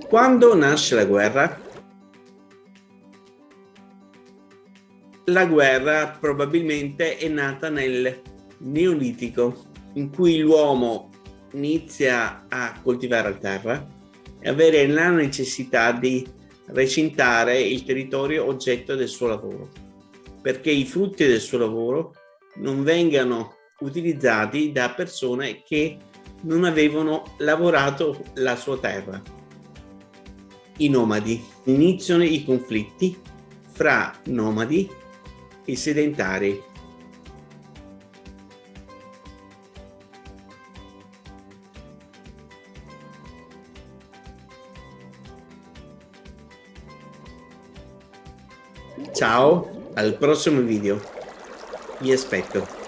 Quando nasce la guerra? La guerra probabilmente è nata nel Neolitico, in cui l'uomo inizia a coltivare la terra e avere la necessità di recintare il territorio oggetto del suo lavoro, perché i frutti del suo lavoro non vengano utilizzati da persone che non avevano lavorato la sua terra. I nomadi. Iniziano i conflitti fra nomadi e sedentari. Ciao, al prossimo video. Vi aspetto.